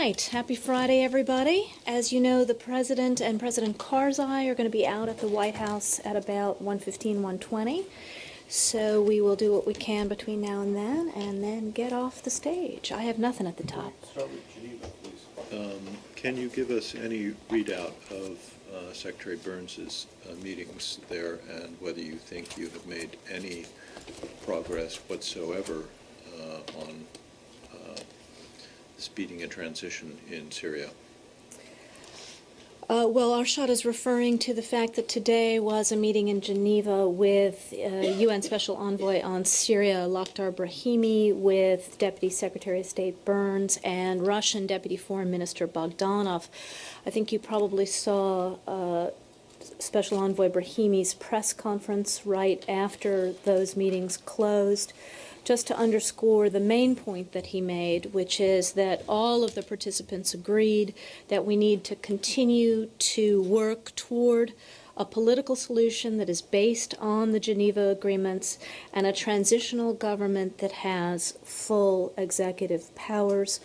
right, happy Friday, everybody. As you know, the President and President Karzai are going to be out at the White House at about 1:15, 1:20. So we will do what we can between now and then, and then get off the stage. I have nothing at the top. Um, Can you give us any readout of uh, Secretary Burns's uh, meetings there and whether you think you have made any progress whatsoever uh, on speeding a transition in Syria? Uh, well, Arshad is referring to the fact that today was a meeting in Geneva with uh, UN Special Envoy on Syria, Lakhdar Brahimi, with Deputy Secretary of State Burns and Russian Deputy Foreign Minister Bogdanov. I think you probably saw uh, Special Envoy Brahimi's press conference right after those meetings closed just to underscore the main point that he made, which is that all of the participants agreed that we need to continue to work toward a political solution that is based on the Geneva agreements and a transitional government that has full executive powers.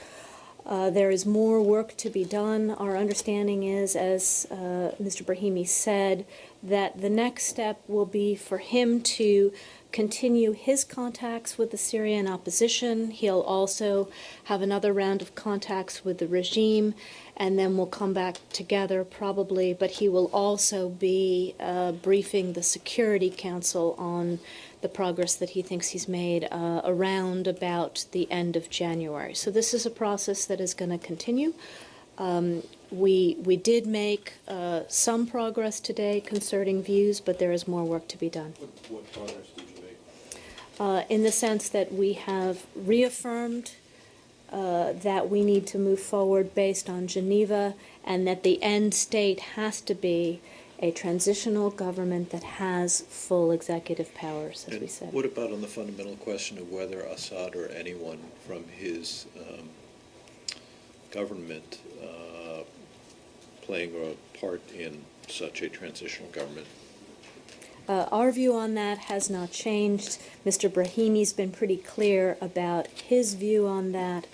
Uh, there is more work to be done. Our understanding is, as uh, Mr. Brahimi said, that the next step will be for him to continue his contacts with the Syrian opposition. He'll also have another round of contacts with the regime, and then we'll come back together probably. But he will also be uh, briefing the Security Council on the progress that he thinks he's made uh, around about the end of January. So this is a process that is going to continue. Um, we we did make uh, some progress today concerning views, but there is more work to be done. What, what progress did you make? Uh, in the sense that we have reaffirmed uh, that we need to move forward based on Geneva, and that the end state has to be a transitional government that has full executive powers, as And we said. What about on the fundamental question of whether Assad or anyone from his um, government uh, playing a part in such a transitional government? Uh, our view on that has not changed. Mr. Brahimi's been pretty clear about his view on that.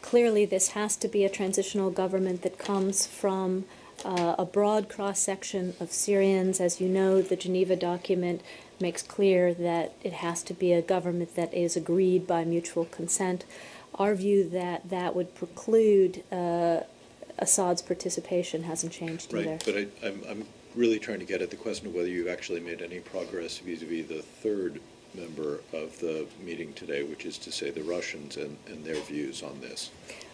Clearly, this has to be a transitional government that comes from uh, a broad cross section of Syrians. As you know, the Geneva document makes clear that it has to be a government that is agreed by mutual consent. Our view that that would preclude uh, Assad's participation hasn't changed either. Right, but I, I'm, I'm really trying to get at the question of whether you've actually made any progress vis-à-vis the third member of the meeting today, which is to say the Russians and, and their views on this.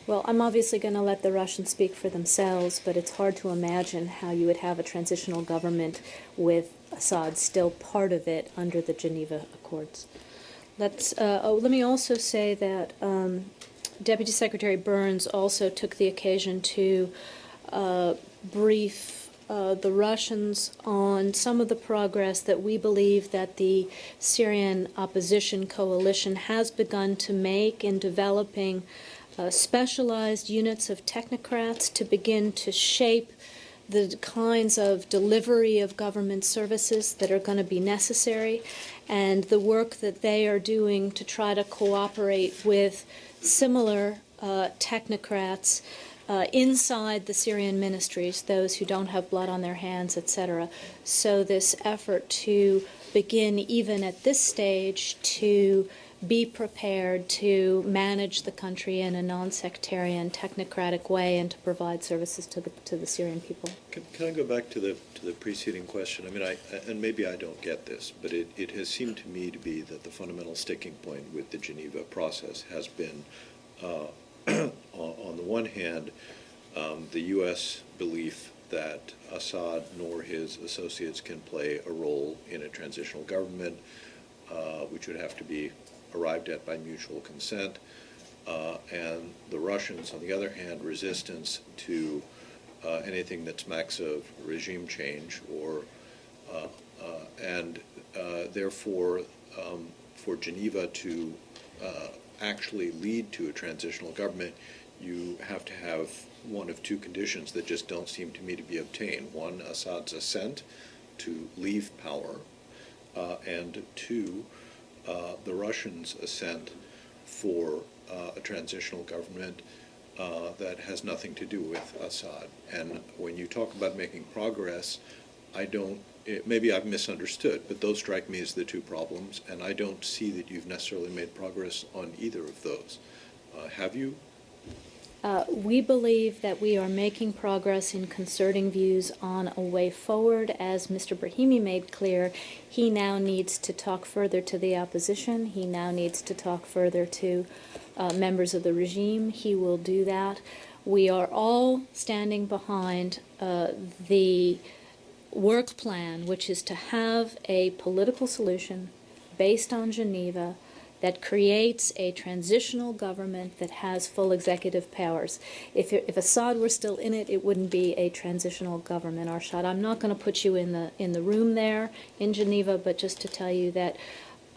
Well, I'm obviously going to let the Russians speak for themselves, but it's hard to imagine how you would have a transitional government with Assad still part of it under the Geneva Accords. Let's, uh, oh, let me also say that um, Deputy Secretary Burns also took the occasion to uh, brief uh, the Russians on some of the progress that we believe that the Syrian opposition coalition has begun to make in developing uh, specialized units of technocrats to begin to shape the kinds of delivery of government services that are going to be necessary and the work that they are doing to try to cooperate with similar uh, technocrats uh, inside the Syrian ministries, those who don't have blood on their hands, etc. So this effort to begin even at this stage to be prepared to manage the country in a non-sectarian, technocratic way, and to provide services to the to the Syrian people. Can, can I go back to the to the preceding question? I mean, I and maybe I don't get this, but it, it has seemed to me to be that the fundamental sticking point with the Geneva process has been, uh, on, the one hand, um, the U.S. belief that Assad nor his associates can play a role in a transitional government, uh, which would have to be arrived at by mutual consent, uh, and the Russians, on the other hand, resistance to uh, anything that smacks of regime change, or uh, uh, and uh, therefore um, for Geneva to uh, actually lead to a transitional government, you have to have one of two conditions that just don't seem to me to be obtained. One, Assad's assent to leave power, and two, uh, the Russians' assent for uh, a transitional government uh, that has nothing to do with Assad. And when you talk about making progress, I don't, it, maybe I've misunderstood, but those strike me as the two problems, and I don't see that you've necessarily made progress on either of those. Uh, have you? Uh, We believe that we are making progress in concerting views on a way forward. As Mr. Brahimi made clear, he now needs to talk further to the opposition. He now needs to talk further to uh, members of the regime. He will do that. We are all standing behind uh, the work plan, which is to have a political solution based on Geneva that creates a transitional government that has full executive powers. If, if Assad were still in it, it wouldn't be a transitional government, Arshad. I'm not going to put you in the, in the room there in Geneva, but just to tell you that,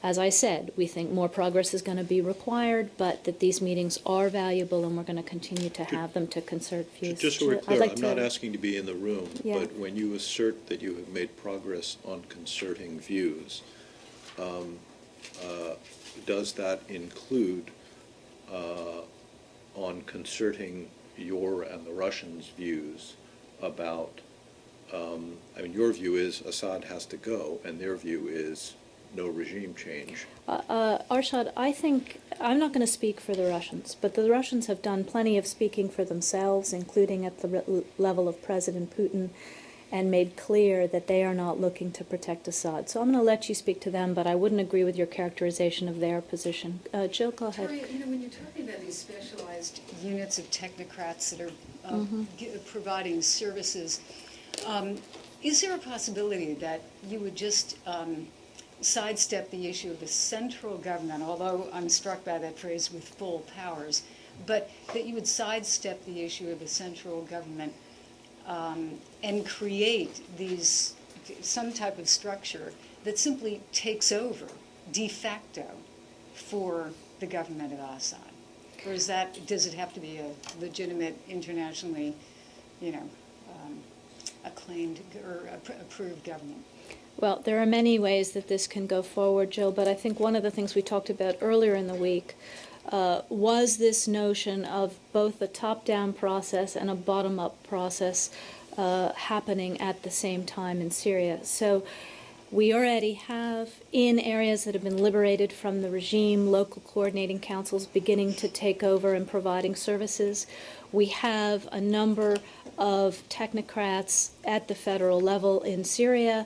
as I said, we think more progress is going to be required, but that these meetings are valuable and we're going to continue to have them to concert views. Just so we're clear, like I'm not asking to be in the room, Yeah. but when you assert that you have made progress on concerting views, um, uh, does that include uh, on concerting your and the Russians' views about, um, I mean, your view is Assad has to go, and their view is no regime change. Uh, uh, Arshad, I think, I'm not going to speak for the Russians, but the Russians have done plenty of speaking for themselves, including at the level of President Putin, and made clear that they are not looking to protect Assad. So I'm going to let you speak to them, but I wouldn't agree with your characterization of their position. Uh, Jill, go ahead. You know, when you're talking about these specialized units of technocrats that are uh, Mhm. gi- providing services, um, is there a possibility that you would just um, sidestep the issue of the central government, although I'm struck by that phrase with full powers, but that you would sidestep the issue of the central government um, and create these some type of structure that simply takes over de facto for the government of Assad? Or is that, does it have to be a legitimate, internationally, you know, um, acclaimed or approved government? Well, there are many ways that this can go forward, Jill, but I think one of the things we talked about earlier in the week uh, was this notion of both a top down process and a bottom up process uh, happening at the same time in Syria. So we already have, in areas that have been liberated from the regime, local coordinating councils beginning to take over and providing services. We have a number of technocrats at the federal level in Syria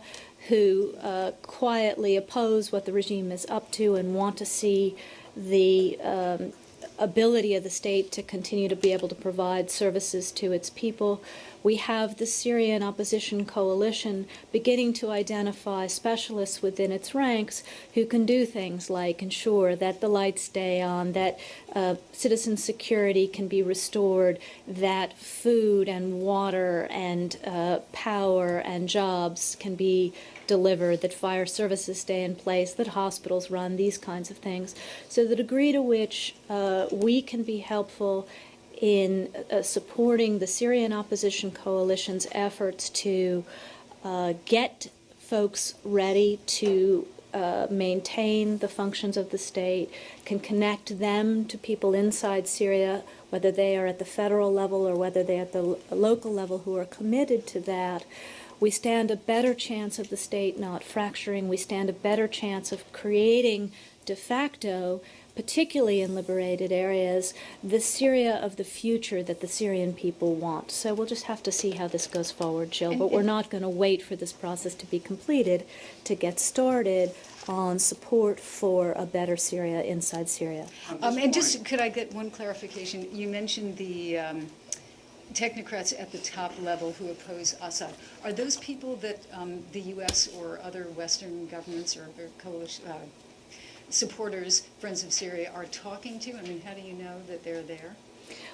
who uh, quietly oppose what the regime is up to and want to see the um, ability of the state to continue to be able to provide services to its people. We have the Syrian opposition coalition beginning to identify specialists within its ranks who can do things like ensure that the lights stay on, that uh, citizen security can be restored, that food and water and uh, power and jobs can be delivered, that fire services stay in place, that hospitals run, these kinds of things. So the degree to which uh, we can be helpful in uh, supporting the Syrian opposition coalition's efforts to uh, get folks ready to uh, maintain the functions of the state, can connect them to people inside Syria, whether they are at the federal level or whether they're at the lo- local level who are committed to that. We stand a better chance of the state not fracturing. We stand a better chance of creating de facto, particularly in liberated areas, the Syria of the future that the Syrian people want. So we'll just have to see how this goes forward, Jill. And- But we're not going to wait for this process to be completed to get started on support for a better Syria inside Syria. Um, And just, could I get one clarification? You mentioned the um, technocrats at the top level who oppose Assad. Are those people that um, the U.S. or other Western governments or or coalition, uh, supporters, Friends of Syria, are talking to? I mean, how do you know that they're there?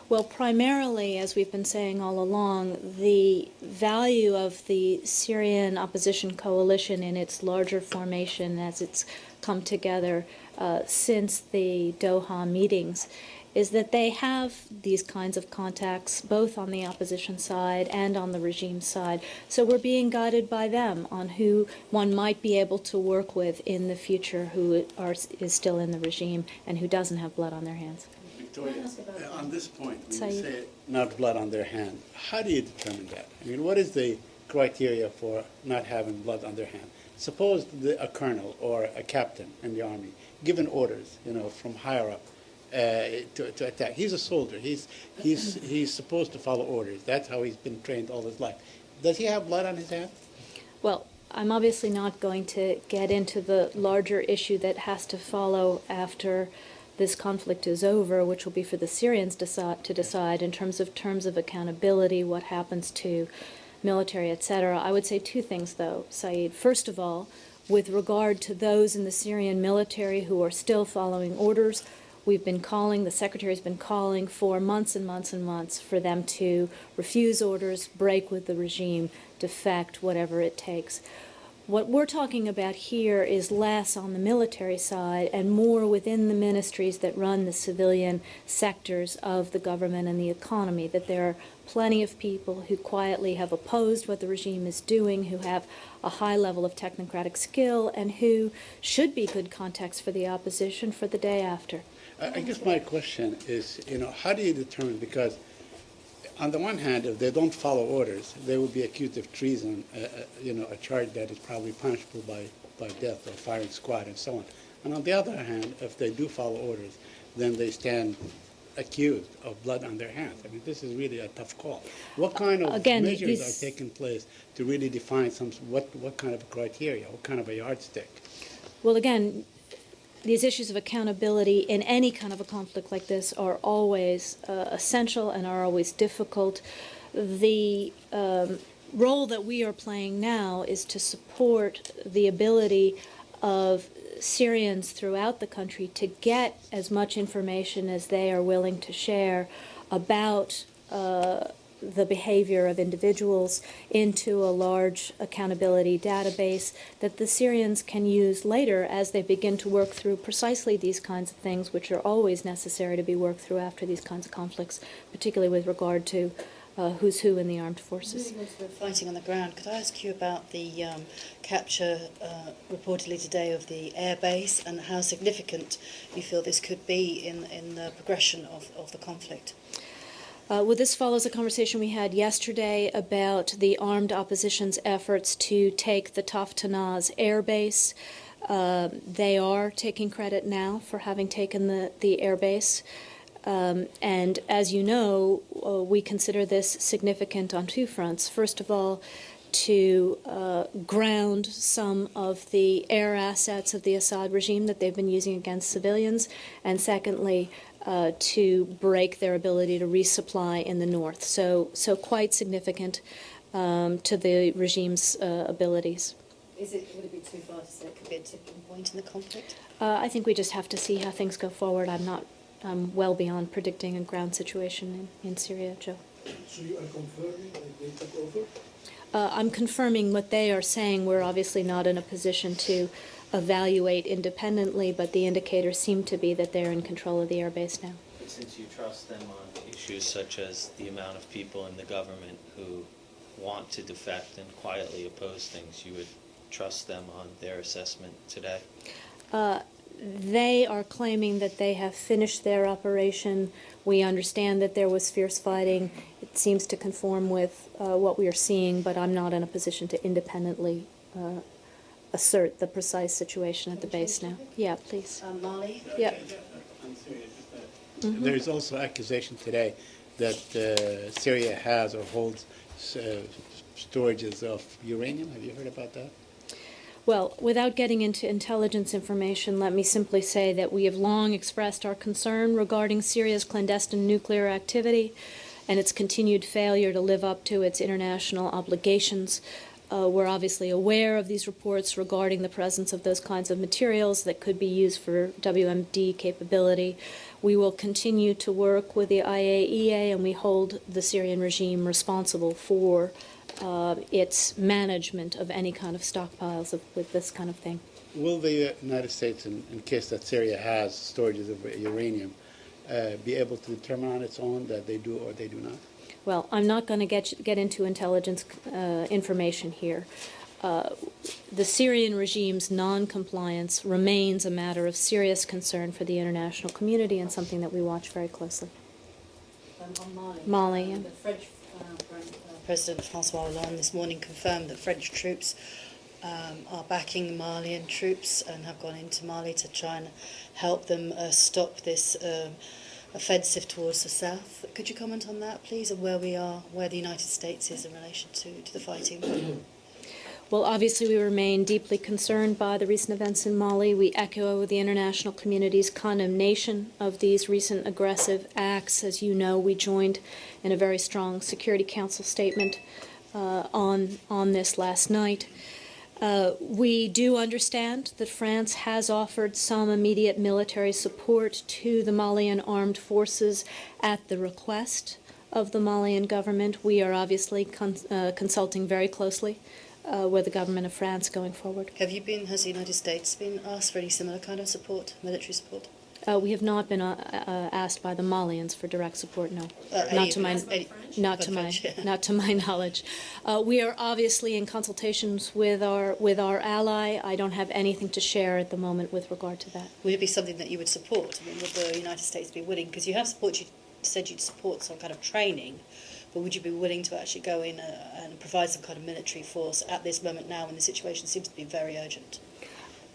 Well, primarily, as we've been saying all along, the value of the Syrian opposition coalition in its larger formation as it's come together uh, since the Doha meetings is that they have these kinds of contacts both on the opposition side and on the regime side. So we're being guided by them on who one might be able to work with in the future who are, is still in the regime and who doesn't have blood on their hands. Victoria, uh, on this point, when you Saeed. say not blood on their hand, how do you determine that? I mean, what is the criteria for not having blood on their hand? Suppose the, a colonel or a captain in the army given orders, you know, from higher up uh, to, to attack. He's a soldier. He's, he's, he's supposed to follow orders. That's how he's been trained all his life. Does he have blood on his hands? Well, I'm obviously not going to get into the larger issue that has to follow after this conflict is over, which will be for the Syrians to decide in terms of terms of accountability, what happens to military, etc. I would say two things, though, Saeed. First of all, with regard to those in the Syrian military who are still following orders, we've been calling, the Secretary's been calling for months and months and months for them to refuse orders, break with the regime, defect, whatever it takes. What we're talking about here is less on the military side and more within the ministries that run the civilian sectors of the government and the economy, that there are plenty of people who quietly have opposed what the regime is doing, who have a high level of technocratic skill, and who should be good contacts for the opposition for the day after. I I guess my question is, you know, how do you determine, because on the one hand, if they don't follow orders, they will be accused of treason, uh, uh, you know, a charge that is probably punishable by, by death or firing squad and so on. And on the other hand, if they do follow orders, then they stand accused of blood on their hands. I mean, this is really a tough call. What kind of Again, measures are taking place to really define some, what, what kind of criteria, what kind of a yardstick? Well, again, these issues of accountability in any kind of a conflict like this are always uh, essential and are always difficult. The um, role that we are playing now is to support the ability of Syrians throughout the country to get as much information as they are willing to share about uh, the behavior of individuals into a large accountability database that the Syrians can use later as they begin to work through precisely these kinds of things, which are always necessary to be worked through after these kinds of conflicts, particularly with regard to uh, who's who in the armed forces. Fighting on the ground, could I ask you about the um, capture uh, reportedly today of the air base and how significant you feel this could be in, in the progression of, of the conflict? Uh, well, this follows a conversation we had yesterday about the armed opposition's efforts to take the Taftanaz air base. Uh, they are taking credit now for having taken the, the air base. Um, and as you know, uh, we consider this significant on two fronts. First of all, to uh, ground some of the air assets of the Assad regime that they've been using against civilians, and secondly, uh, to break their ability to resupply in the north. So, so quite significant um, to the regime's uh, abilities. Is it, would it be too far to say it could be a tipping point in the conflict? Uh, I think we just have to see how things go forward. I'm not um, well beyond predicting a ground situation in, in Syria, Joe. So you are confirming that they took over? Uh, I'm confirming what they are saying. We're obviously not in a position to evaluate independently, but the indicators seem to be that they're in control of the airbase now. But since you trust them on issues such as the amount of people in the government who want to defect and quietly oppose things, you would trust them on their assessment today? Uh, they are claiming that they have finished their operation. We understand that there was fierce fighting. It seems to conform with uh, what we are seeing, but I'm not in a position to independently uh, assert the precise situation at the base now. Yeah, please. Um, Mali? Yeah. There is also accusation today that uh, Syria has or holds uh, storages of uranium. Have you heard about that? Well, without getting into intelligence information, let me simply say that we have long expressed our concern regarding Syria's clandestine nuclear activity and its continued failure to live up to its international obligations. Uh, we're obviously aware of these reports regarding the presence of those kinds of materials that could be used for WMD capability. We will continue to work with the IAEA, and we hold the Syrian regime responsible for uh, its management of any kind of stockpiles of, with this kind of thing. Will the United States, in, in case that Syria has storages of uranium, uh, be able to determine on its own that they do or they do not? Well, I'm not going to get get into intelligence uh, information here. uh, the Syrian regime's non-compliance remains a matter of serious concern for the international community and something that we watch very closely. Um, Mali, Mali, yeah. the French uh, uh, President Francois Hollande this morning confirmed that French troops um, are backing Malian troops and have gone into Mali to try and help them uh, stop this um, offensive towards the south. Could you comment on that, please, and where we are, where the United States is in relation to, to the fighting? Well, obviously, we remain deeply concerned by the recent events in Mali. We echo the international community's condemnation of these recent aggressive acts. As you know, we joined in a very strong Security Council statement uh, on on this last night. Uh, we do understand that France has offered some immediate military support to the Malian armed forces at the request of the Malian government. We are obviously con- uh, consulting very closely uh, with the government of France going forward. Have you been, has the United States been asked for any similar kind of support, military support? Uh, we have not been uh, uh, asked by the Malians for direct support. No, Uh, not to my not to my yeah. not to my knowledge. Uh, we are obviously in consultations with our with our ally. I don't have anything to share at the moment with regard to that. Would it be something that you would support? I mean, would the United States be willing? Because you have support, you said you'd support some kind of training, but would you be willing to actually go in uh, and provide some kind of military force at this moment now when the situation seems to be very urgent?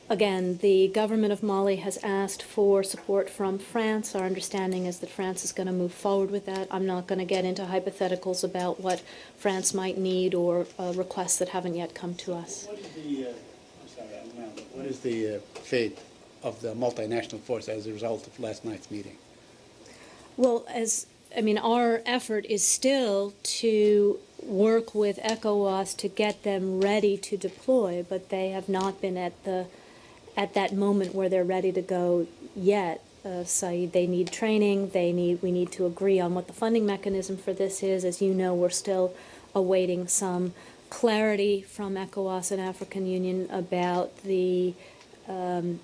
Again, the government of Mali has asked for support from France. Our understanding is that France is going to move forward with that. I'm not going to get into hypotheticals about what France might need or uh, requests that haven't yet come to us. What is the, uh, sorry, what is the uh, fate of the multinational force as a result of last night's meeting? Well, as I mean, our effort is still to work with ECOWAS to get them ready to deploy, but they have not been at the at that moment where they're ready to go yet. Uh, Saeed, they need training. They need we need to agree on what the funding mechanism for this is. As you know, we're still awaiting some clarity from ECOWAS and African Union about the um,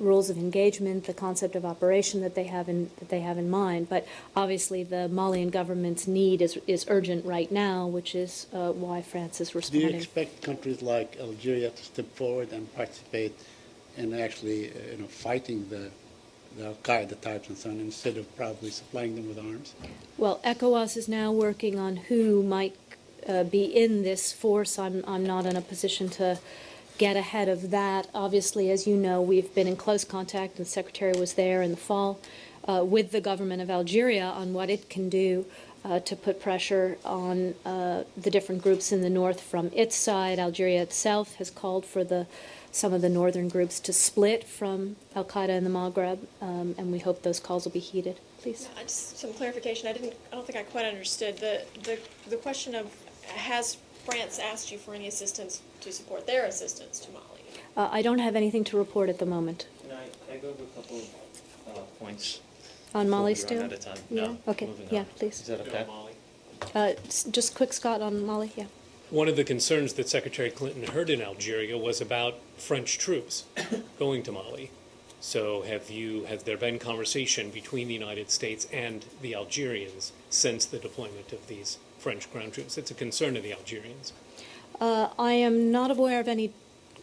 rules of engagement, the concept of operation that they have in that they have in mind. But obviously, the Malian government's need is is urgent right now, which is uh, why France is responding. Do you expect countries like Algeria to step forward and participate in actually, uh, you know, fighting the, the Al-Qaeda types and so on, instead of probably supplying them with arms? Well, ECOWAS is now working on who might uh, be in this force. I'm I'm not in a position to get ahead of that. Obviously, as you know, we've been in close contact, and the Secretary was there in the fall uh, with the government of Algeria on what it can do uh, to put pressure on uh, the different groups in the north from its side. Algeria itself has called for the some of the northern groups to split from Al Qaeda in the Maghreb, um, and we hope those calls will be heeded. Please. Yeah, just some clarification. I didn't. I don't think I quite understood the the the question of has France asked you for any assistance to support their assistance to Mali? Uh, I don't have anything to report at the moment. Can I, I go over a couple of uh, points? On Mali we still? out of time? Yeah, No, okay, yeah, on. please. Is that okay? Uh, s- just quick, Scott, on Mali, yeah. One of the concerns that Secretary Clinton heard in Algeria was about French troops going to Mali. So have you, has there been conversation between the United States and the Algerians since the deployment of these French ground troops? It's a concern of the Algerians. Uh, I am not aware of any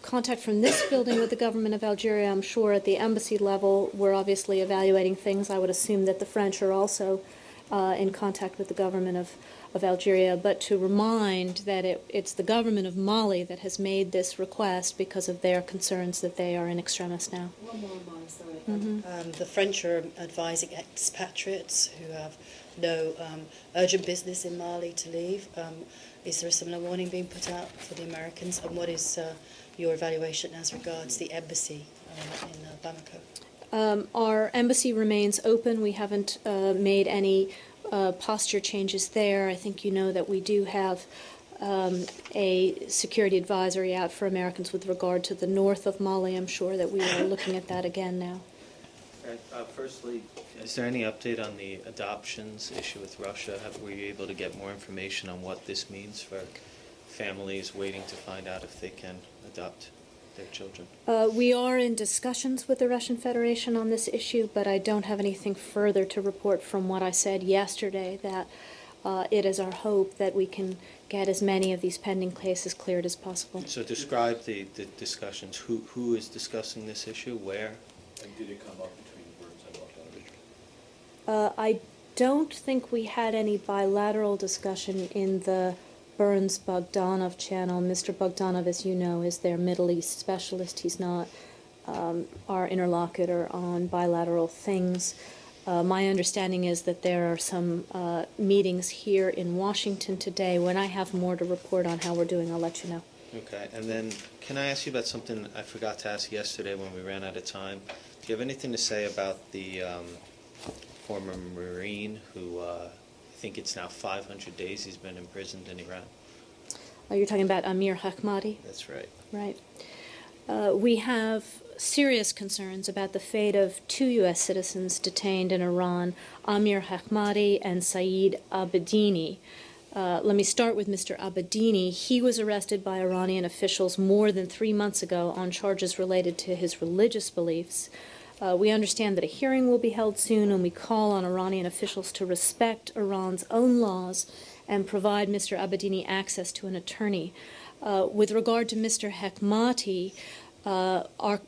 contact from this building with the government of Algeria. I'm sure at the embassy level, we're obviously evaluating things. I would assume that the French are also uh, in contact with the government of, of Algeria. But to remind that it, it's the government of Mali that has made this request because of their concerns that they are in extremis now. One more, Mara, sorry. Um, the French are advising expatriates who have no um, urgent business in Mali to leave. Um, is there a similar warning being put out for the Americans? And what is uh, your evaluation as regards the embassy uh, in uh, Bamako? Um, our embassy remains open. We haven't uh, made any uh, posture changes there. I think you know that we do have um, a security advisory out for Americans with regard to the north of Mali. I'm sure that we are looking at that again now. Uh, firstly, is there any update on the adoptions issue with Russia? Have, were you able to get more information on what this means for families waiting to find out if they can adopt their children? Uh, we are in discussions with the Russian Federation on this issue, but I don't have anything further to report from what I said yesterday that uh, it is our hope that we can get as many of these pending cases cleared as possible. So describe the, the discussions. Who, who is discussing this issue? Where? And did it come up between Burns and Bogdanovich? Uh, I don't think we had any bilateral discussion in the Burns Bogdanov channel. Mr. Bogdanov, as you know, is their Middle East specialist. He's not um, our interlocutor on bilateral things. Uh, my understanding is that there are some uh, meetings here in Washington today. When I have more to report on how we're doing, I'll let you know. Okay, and then can I ask you about something I forgot to ask yesterday when we ran out of time? Do you have anything to say about the um, former Marine who uh, think it's now 500 days he's been imprisoned in Iran? Uh, you're talking about Amir Hekmati? That's right. Right. Uh, we have serious concerns about the fate of two U.S. citizens detained in Iran, Amir Hekmati and Saeed Abedini. Uh, let me start with Mr. Abedini. He was arrested by Iranian officials more than three months ago on charges related to his religious beliefs. Uh, we understand that a hearing will be held soon, and we call on Iranian officials to respect Iran's own laws and provide Mr. Abedini access to an attorney. Uh, with regard to Mr. Hekmati, uh,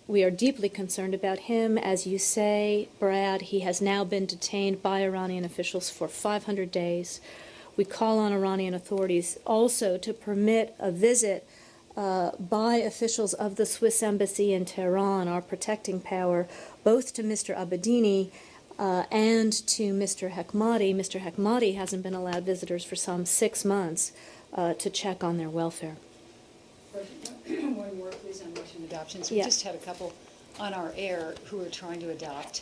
we are deeply concerned about him. As you say, Brad, he has now been detained by Iranian officials for 500 days. We call on Iranian authorities also to permit a visit uh, by officials of the Swiss embassy in Tehran, our protecting power, both to Mr. Abedini uh, and to Mr. Hekmati. Mr. Hekmati hasn't been allowed visitors for some six months uh, to check on their welfare. One more, please, on Russian adoptions. We Yeah. just had a couple on our air who are trying to adopt,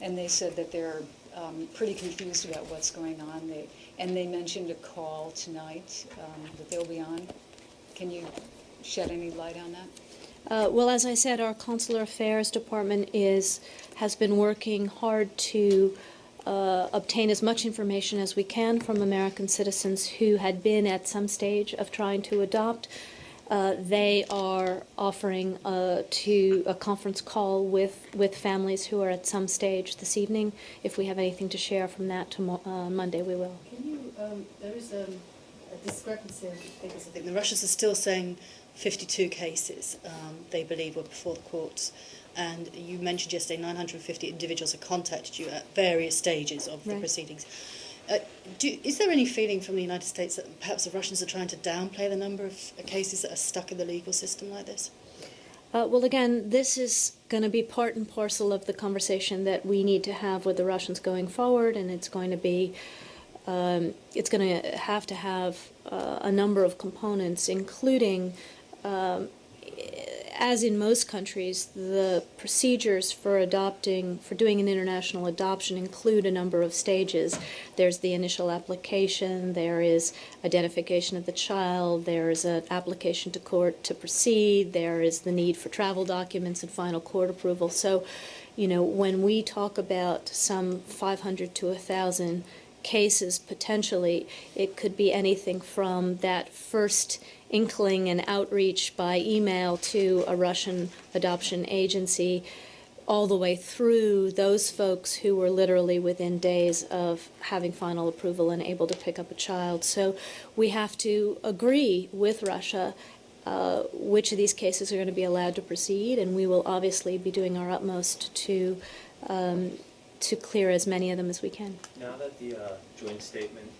and they said that they're um, pretty confused about what's going on. They, and they mentioned a call tonight um, that they'll be on. Can you shed any light on that? Uh, well, as I said, our consular affairs department is has been working hard to uh, obtain as much information as we can from American citizens who had been at some stage of trying to adopt. Uh, they are offering uh, to a conference call with, with families who are at some stage this evening. If we have anything to share from that tomorrow, uh, Monday, we will. Can you, um, there is um, a discrepancy in figures, I think. The Russians are still saying 52 cases um, they believe were before the courts. And you mentioned yesterday 950 individuals have contacted you at various stages of the Right. proceedings. Uh, do, is there any feeling from the United States that perhaps the Russians are trying to downplay the number of cases that are stuck in the legal system like this? Uh, well, again, this is going to be part and parcel of the conversation that we need to have with the Russians going forward, and it's going to be, um, it's going to have to have uh, a number of components, including, um, as in most countries, the procedures for adopting, for doing an international adoption include a number of stages. There's the initial application, there is identification of the child, there is an application to court to proceed, there is the need for travel documents and final court approval. So, you know, when we talk about some 500 to 1,000 cases potentially, it could be anything from that first inkling and outreach by email to a Russian adoption agency all the way through those folks who were literally within days of having final approval and able to pick up a child. So we have to agree with Russia uh, which of these cases are going to be allowed to proceed, and we will obviously be doing our utmost to um, to clear as many of them as we can. Now that the uh, joint statement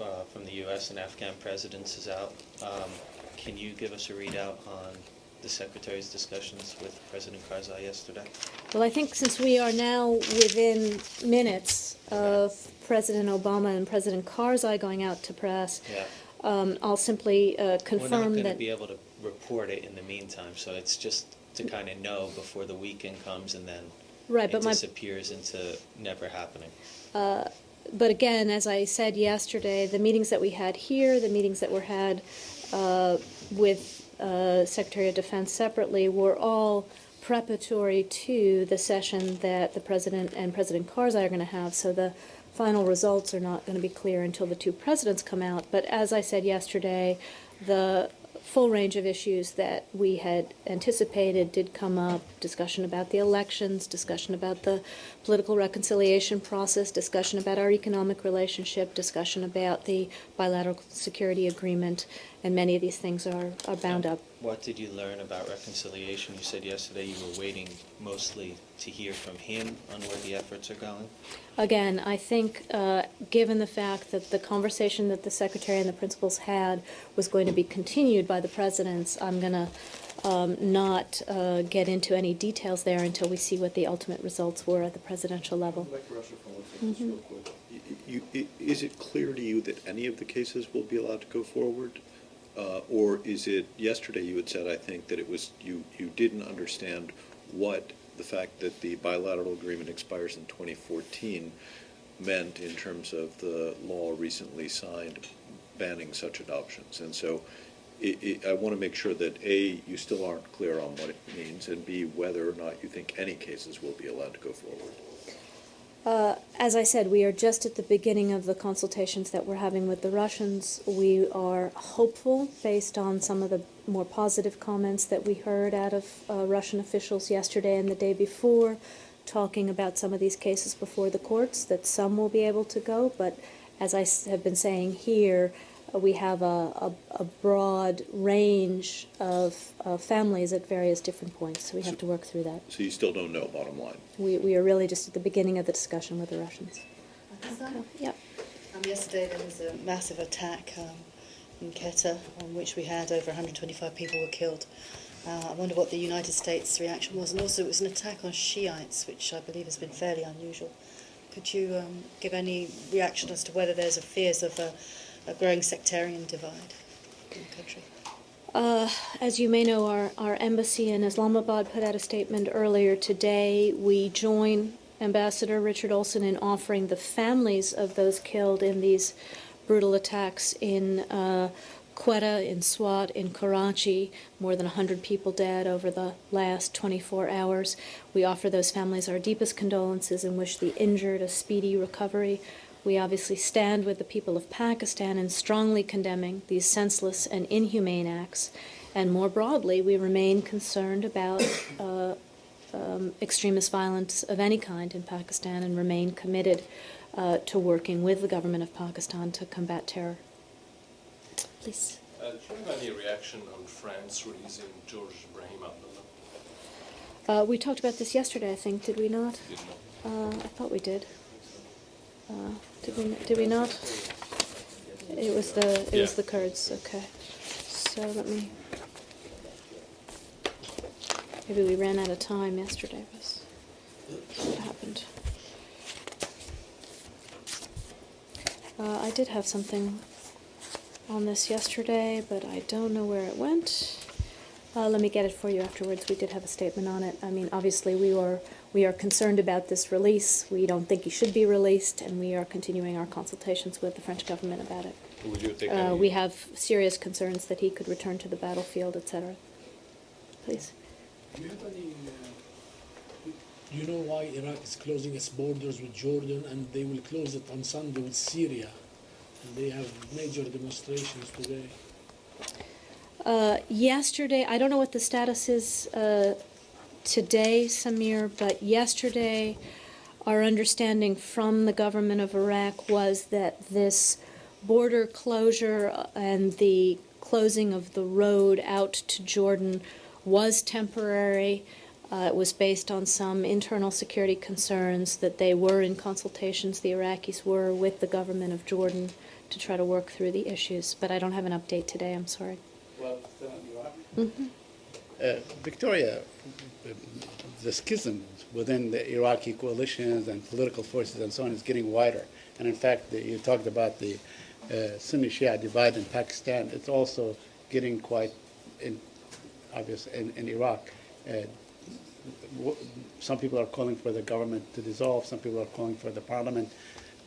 uh, from the U.S. and Afghan presidents is out, um, can you give us a readout on the Secretary's discussions with President Karzai yesterday? Well, I think since we are now within minutes of President Obama and President Karzai going out to press, Yeah. um, I'll simply uh, We're not confirm going to that. be able to report it in the meantime, so it's just to kind of know before the weekend comes and then Right, it but my disappears into never happening. But again, as I said yesterday, the meetings that we had here, the meetings that were had uh, with uh, Secretary of Defense separately, were all preparatory to the session that the President and President Karzai are going to have. So the final results are not going to be clear until the two presidents come out. But as I said yesterday, the full range of issues that we had anticipated did come up. Discussion about the elections, discussion about the political reconciliation process, discussion about our economic relationship, discussion about the bilateral security agreement, and many of these things are, are bound up. What did you learn about reconciliation? You said yesterday you were waiting mostly to hear from him on where the efforts are going. Again, I think, uh, given the fact that the conversation that the secretary and the principals had was going to be continued by the presidents, I'm going to um, not uh, get into any details there until we see what the ultimate results were at the presidential level. Back Russia for one second, just real quick. Y- you- Is it clear to you that any of the cases will be allowed to go forward? Uh, Or is it, yesterday you had said, I think, that it was, you, you didn't understand what the fact that the bilateral agreement expires in 2014 meant in terms of the law recently signed banning such adoptions. And so i i I want to make sure that, A, you still aren't clear on what it means, and B, whether or not you think any cases will be allowed to go forward. Uh, As I said, we are just at the beginning of the consultations that we're having with the Russians. We are hopeful, based on some of the more positive comments that we heard out of uh, Russian officials yesterday and the day before, talking about some of these cases before the courts, that some will be able to go. But as I have been saying here, we have a, a, a broad range of uh, families at various different points, so we have to work through that. So you still don't know, bottom line? We, we are really just at the beginning of the discussion with the Russians. Yep. Um, yesterday there was a massive attack um, in Quetta on which we had over 125 people were killed. Uh, I wonder what the United States reaction was, and also it was an attack on Shiites, which I believe has been fairly unusual. Could you um, give any reaction as to whether there's a fears of a, a growing sectarian divide in the country? Uh, as you may know, our, our embassy in Islamabad put out a statement earlier today. We join Ambassador Richard Olson in offering the families of those killed in these brutal attacks in uh, Quetta, in Swat, in Karachi, more than 100 people dead over the last 24 hours. We offer those families our deepest condolences and wish the injured a speedy recovery. We obviously stand with the people of Pakistan in strongly condemning these senseless and inhumane acts. And more broadly, we remain concerned about uh, um, extremist violence of any kind in Pakistan and remain committed uh, to working with the government of Pakistan to combat terror. Please. Uh, do you have any reaction on France releasing George Ibrahim Abdullah? Uh, we talked about this yesterday, I think, did we not? Did not. Uh, I thought we did. Uh, did we? Did we not? It was the it was the Kurds. Okay. So let me. Maybe we ran out of time yesterday. Was what happened? Uh, I did have something on this yesterday, but I don't know where it went. Uh, let me get it for you afterwards. We did have a statement on it. I mean, obviously, we are we are concerned about this release. We don't think he should be released, and we are continuing our consultations with the French government about it. Would you take Uh, we have serious concerns that he could return to the battlefield, etc. Please. Do you have any, uh, do you know why Iraq is closing its borders with Jordan and they will close it on Sunday with Syria? And they have major demonstrations today. Uh, yesterday, I don't know what the status is uh, today, Samir, but yesterday, our understanding from the government of Iraq was that this border closure and the closing of the road out to Jordan was temporary. Uh, it was based on some internal security concerns that they were in consultations, the Iraqis were, with the government of Jordan to try to work through the issues. But I don't have an update today, I'm sorry. Iraq. Mhm. Uh, Victoria, the schism within the Iraqi coalitions and political forces and so on is getting wider. And in fact, the, you talked about the uh, Sunni Shia divide in Pakistan. It's also getting quite in, obvious in, in Iraq. Uh, some people are calling for the government to dissolve. Some people are calling for the parliament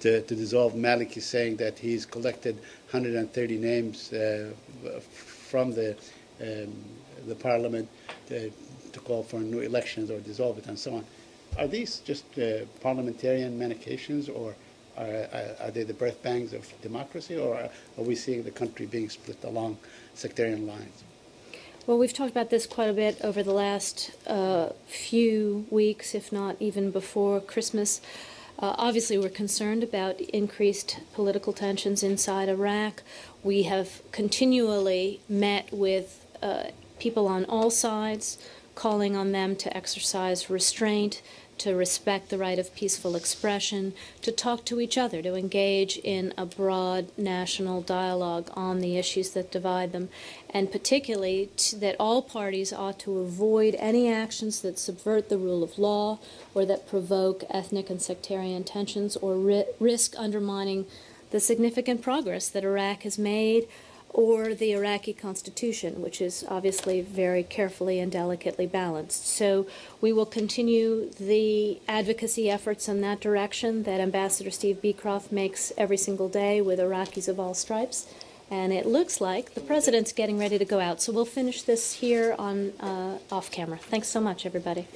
to, to dissolve. Malik is saying that he's collected 130 names uh, from the um, the parliament to, to call for new elections or dissolve it and so on. Are these just uh, parliamentarian manications, or are, are, are they the birth pangs of democracy, or are, are we seeing the country being split along sectarian lines? Well, we've talked about this quite a bit over the last uh, few weeks, if not even before Christmas. Uh, obviously, we're concerned about increased political tensions inside Iraq. We have continually met with uh, people on all sides, calling on them to exercise restraint, to respect the right of peaceful expression, to talk to each other, to engage in a broad national dialogue on the issues that divide them, and particularly t- that all parties ought to avoid any actions that subvert the rule of law or that provoke ethnic and sectarian tensions or ri- risk undermining the significant progress that Iraq has made or the Iraqi constitution, which is obviously very carefully and delicately balanced. So we will continue the advocacy efforts in that direction that Ambassador Steve Beecroft makes every single day with Iraqis of all stripes. And it looks like the president's getting ready to go out. So we'll finish this here on uh, off camera. Thanks so much, everybody.